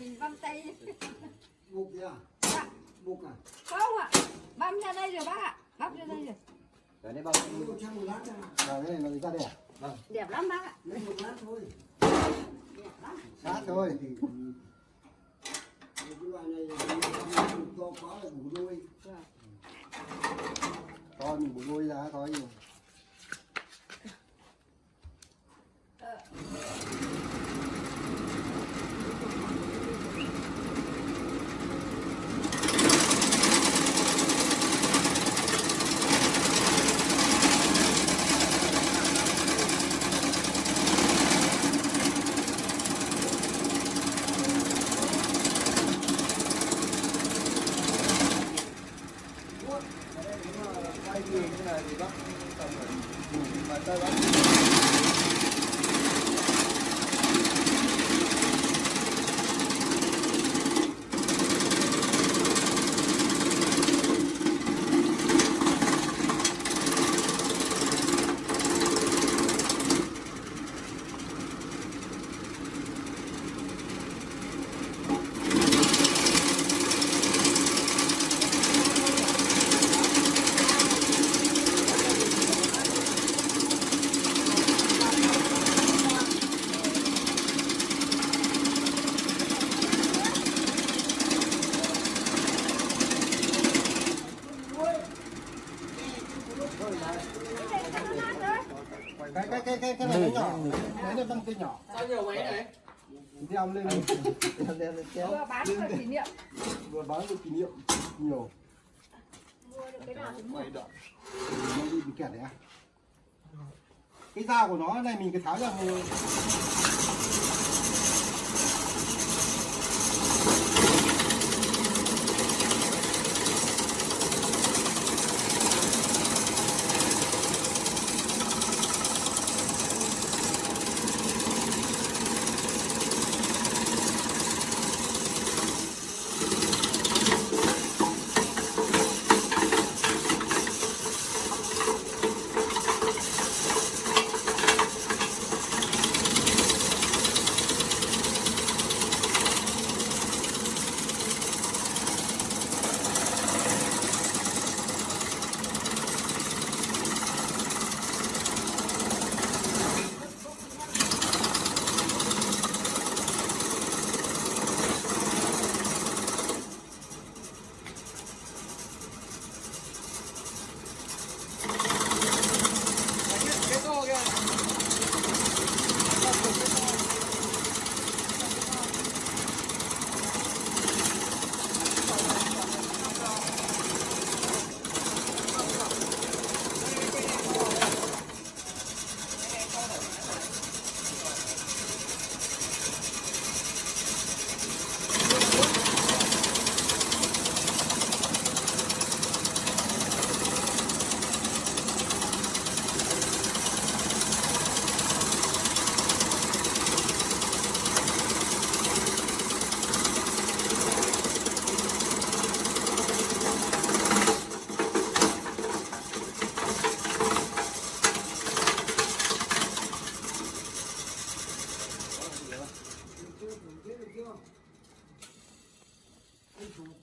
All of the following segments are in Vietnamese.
mình băm tay Buộc gì à? Dạ. Buộc à? không ạ băm ra đây rồi bác ạ băm ra đây rồi Đấy, đây bao một lát. Rồi, cái này nó ra đây à? Vâng. đẹp lắm bác ạ Lấy một lát thôi. đẹp lắm Sát thôi. Thì cái loại này to quá là bù đôi. To mình bù đôi ra thôi nhưng Gracias. Cái cái cái cái cái này nó nhỏ. cái này băng cây nhỏ. Sao nhiều máy này? ông lên đeo đeo lên kéo. Vừa bán vừa kỷ niệm. Vừa bán được kỷ niệm nhiều. Mua được cái nào thì mua. Nó bị kẹt đấy à. Cái da của nó này mình cái tháo ra một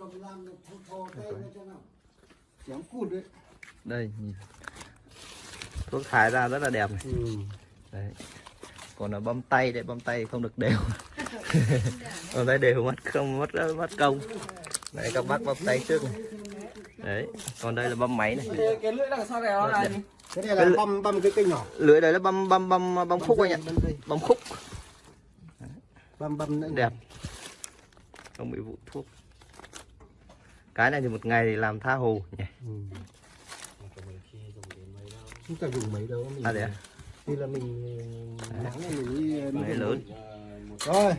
cầm làm được thô thô tay ra cho nào. chéo cụt đấy đây nhìn. Thuốc thải ra rất là đẹp này. Ừ. đấy. Còn là bấm tay đấy bấm tay không được đều. Bấm tay đều mất không mất mất công. Đấy các bác bấm tay trước này. Đấy còn đây là bấm máy này. Cái, cái lưỡi đằng sau này nó là gì? cái này là băm băm cái cây nhỏ. lưỡi đấy là bấm bấm bấm bấm khúc anh ạ. băm đây bấm khúc. Băm băm nữa. Đẹp. Không bị vụ thuốc cái này thì một ngày thì làm tha hồ nhỉ ừ. không cần dùng mấy đâu mình à đấy à? thì là mình nắng này mình đi lớn rồi